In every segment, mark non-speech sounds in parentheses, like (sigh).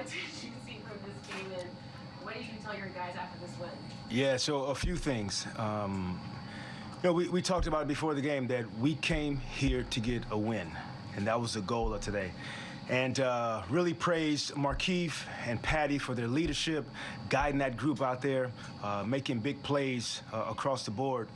what did (laughs) you see from this game, and what do you tell your guys after this win? Yeah, so a few things. Um, you know, we, we talked about it before the game that we came here to get a win, and that was the goal of today. And uh, really praised Markieff and Patty for their leadership, guiding that group out there, uh, making big plays uh, across the board.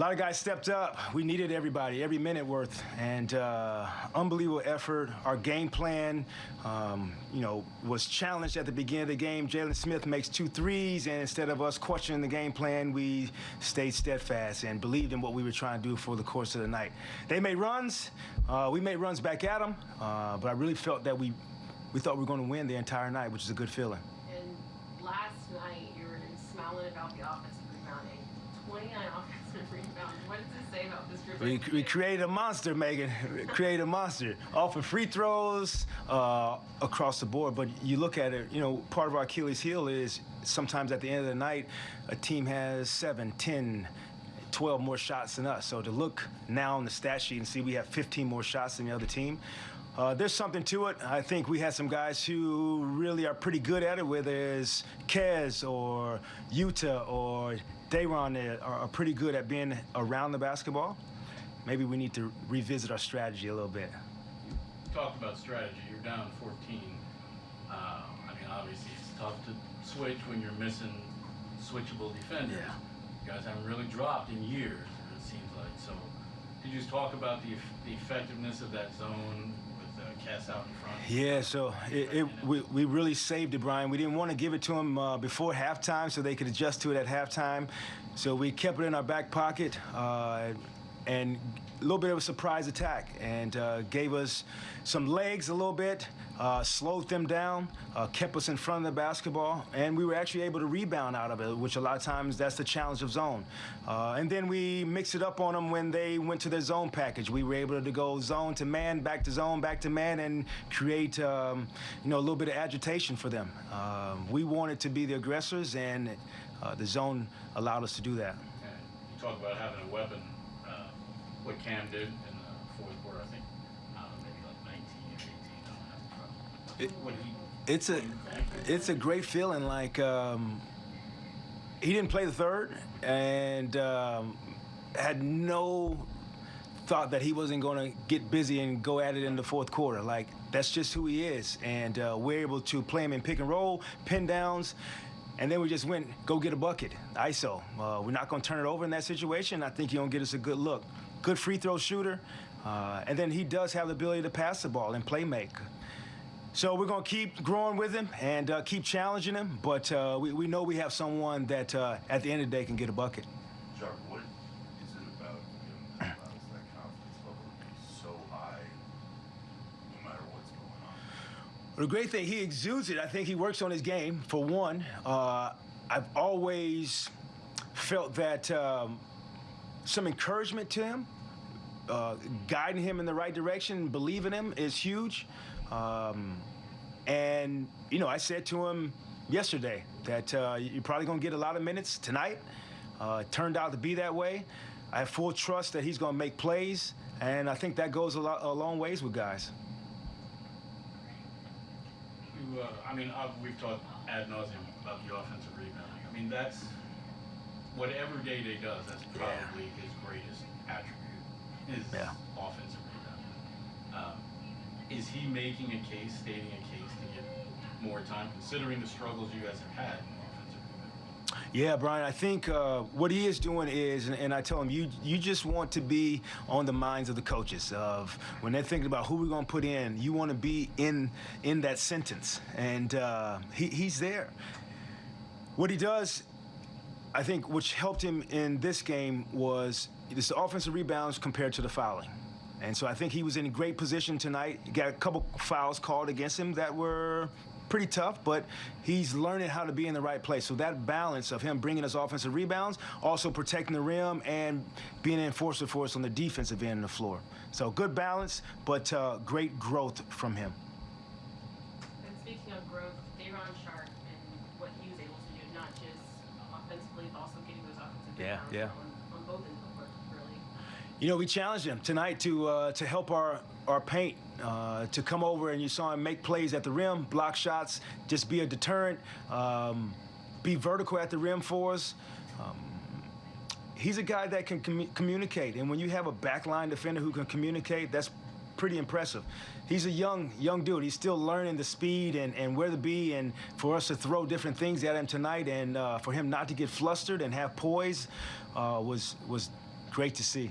A lot of guys stepped up. We needed everybody, every minute worth, and uh, unbelievable effort. Our game plan, um, you know, was challenged at the beginning of the game. Jalen Smith makes two threes, and instead of us questioning the game plan, we stayed steadfast and believed in what we were trying to do for the course of the night. They made runs. Uh, we made runs back at them, uh, but I really felt that we we thought we were going to win the entire night, which is a good feeling. And last night, you were smiling about the offensive rebounding. 29 offensive rebounds. What does this say about this group? We, we created a monster, Megan. created a monster. Off of free throws, uh, across the board. But you look at it, you know, part of our Achilles heel is sometimes at the end of the night, a team has seven, 10, 12 more shots than us. So to look now on the stat sheet and see we have 15 more shots than the other team, uh, there's something to it. I think we had some guys who really are pretty good at it, whether it's Kez or Yuta or Day'Ron are, are pretty good at being around the basketball. Maybe we need to revisit our strategy a little bit. You talked about strategy. You're down 14. Uh, I mean, obviously, it's tough to switch when you're missing switchable defenders. Yeah. You guys haven't really dropped in years, it seems like. So, could you just talk about the, the effectiveness of that zone Yeah, so it, it, we, we really saved it, Brian. We didn't want to give it to them uh, before halftime so they could adjust to it at halftime. So we kept it in our back pocket uh, and a little bit of a surprise attack and uh, gave us some legs a little bit, uh, slowed them down, uh, kept us in front of the basketball, and we were actually able to rebound out of it, which a lot of times that's the challenge of zone. Uh, and then we mixed it up on them when they went to their zone package. We were able to go zone to man, back to zone, back to man, and create um, you know a little bit of agitation for them. Um, we wanted to be the aggressors, and uh, the zone allowed us to do that. You talk about having a weapon. Uh, what Cam did in the fourth quarter, I think, I don't know, maybe like 19 or 18. I don't have It- he, It's a it's a great feeling. Like um, he didn't play the third, and um, had no thought that he wasn't going to get busy and go at it in the fourth quarter. Like that's just who he is, and uh, we're able to play him in pick and roll, pin downs. And then we just went, go get a bucket, ISO. Uh, we're not going to turn it over in that situation. I think he's going to get us a good look. Good free throw shooter. Uh, and then he does have the ability to pass the ball and play make. So we're going to keep growing with him and uh, keep challenging him. But uh, we, we know we have someone that uh, at the end of the day can get a bucket. Sharp, what is it about him that allows that confidence level to be so high no matter what's going on? The great thing, he exudes it. I think he works on his game, for one. Uh, I've always felt that um, some encouragement to him, uh, guiding him in the right direction, believing him is huge. Um, and, you know, I said to him yesterday that uh, you're probably going to get a lot of minutes tonight. Uh, it turned out to be that way. I have full trust that he's going to make plays, and I think that goes a, lot, a long ways with guys. You, uh, I mean, uh, we've talked ad nauseum about the offensive rebounding. I mean, that's whatever Day Day does. That's Yeah. probably his greatest attribute. Is Yeah. offensive rebounding. Um, is he making a case, stating a case to get more time, considering the struggles you guys have had in offensive rebounding? Yeah, Brian, I think uh, what he is doing is, and, and I tell him, you you just want to be on the minds of the coaches of when they're thinking about who we're going to put in. You want to be in in that sentence, and uh, he, he's there. What he does, I think, which helped him in this game was the offensive rebounds compared to the fouling. And so I think he was in a great position tonight. He got a couple fouls called against him that were pretty tough, but he's learning how to be in the right place. So that balance of him bringing us offensive rebounds, also protecting the rim and being an enforcer for us on the defensive end of the floor. So good balance, but uh, great growth from him. And speaking of growth, Day'Ron Sharpe and what he was able to do, not just offensively, but also getting those offensive Yeah, rebounds yeah. On, on both ends of the court, really. You know, we challenged him tonight to uh, to help our our paint, uh, to come over and you saw him make plays at the rim, block shots, just be a deterrent, um, be vertical at the rim for us. Um, he's a guy that can commu- communicate, and when you have a backline defender who can communicate, that's pretty impressive. He's a young young dude. He's still learning the speed and, and where to be, and for us to throw different things at him tonight, and uh, for him not to get flustered and have poise, uh, was was great to see.